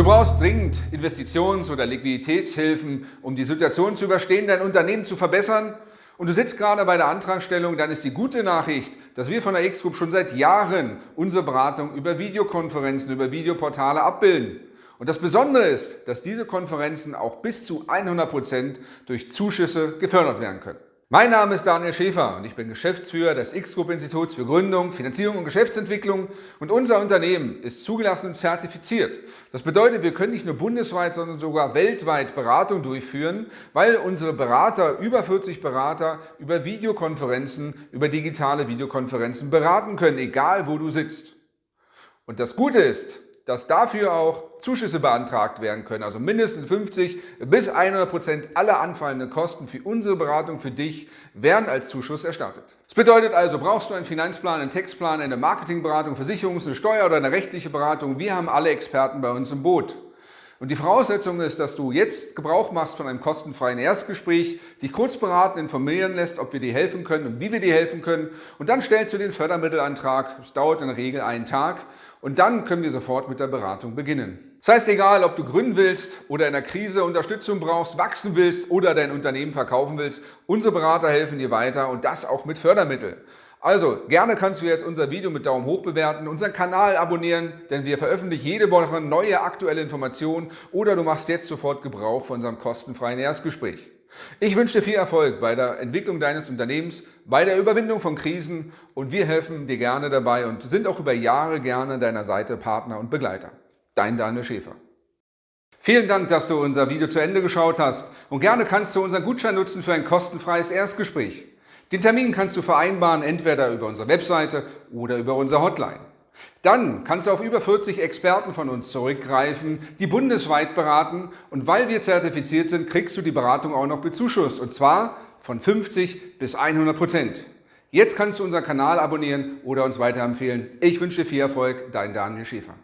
Du brauchst dringend Investitions- oder Liquiditätshilfen, um die Situation zu überstehen, dein Unternehmen zu verbessern und du sitzt gerade bei der Antragstellung, dann ist die gute Nachricht, dass wir von der X-Group schon seit Jahren unsere Beratung über Videokonferenzen, über Videoportale abbilden. Und das Besondere ist, dass diese Konferenzen auch bis zu 100 Prozent durch Zuschüsse gefördert werden können. Mein Name ist Daniel Schäfer und ich bin Geschäftsführer des X-Group-Instituts für Gründung, Finanzierung und Geschäftsentwicklung und unser Unternehmen ist zugelassen und zertifiziert. Das bedeutet, wir können nicht nur bundesweit, sondern sogar weltweit Beratung durchführen, weil unsere Berater, über 40 Berater, über Videokonferenzen, über digitale Videokonferenzen beraten können, egal wo du sitzt. Und das Gute ist, dass dafür auch Zuschüsse beantragt werden können, also mindestens 50 bis 100 Prozent aller anfallenden Kosten für unsere Beratung für dich werden als Zuschuss erstattet. Das bedeutet also, brauchst du einen Finanzplan, einen Textplan, eine Marketingberatung, Versicherungs-, eine Steuer- oder eine rechtliche Beratung, wir haben alle Experten bei uns im Boot. Und die Voraussetzung ist, dass du jetzt Gebrauch machst von einem kostenfreien Erstgespräch, dich kurz beraten, informieren lässt, ob wir dir helfen können und wie wir dir helfen können. Und dann stellst du den Fördermittelantrag. Es dauert in der Regel einen Tag. Und dann können wir sofort mit der Beratung beginnen. Das heißt, egal, ob du gründen willst oder in der Krise Unterstützung brauchst, wachsen willst oder dein Unternehmen verkaufen willst, unsere Berater helfen dir weiter und das auch mit Fördermitteln. Also, gerne kannst du jetzt unser Video mit Daumen hoch bewerten, unseren Kanal abonnieren, denn wir veröffentlichen jede Woche neue aktuelle Informationen oder du machst jetzt sofort Gebrauch von unserem kostenfreien Erstgespräch. Ich wünsche dir viel Erfolg bei der Entwicklung deines Unternehmens, bei der Überwindung von Krisen und wir helfen dir gerne dabei und sind auch über Jahre gerne deiner Seite Partner und Begleiter. Dein Daniel Schäfer. Vielen Dank, dass du unser Video zu Ende geschaut hast und gerne kannst du unseren Gutschein nutzen für ein kostenfreies Erstgespräch. Den Termin kannst du vereinbaren, entweder über unsere Webseite oder über unsere Hotline. Dann kannst du auf über 40 Experten von uns zurückgreifen, die bundesweit beraten und weil wir zertifiziert sind, kriegst du die Beratung auch noch bezuschusst und zwar von 50 bis 100 Prozent. Jetzt kannst du unseren Kanal abonnieren oder uns weiterempfehlen. Ich wünsche dir viel Erfolg, dein Daniel Schäfer.